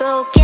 spoken.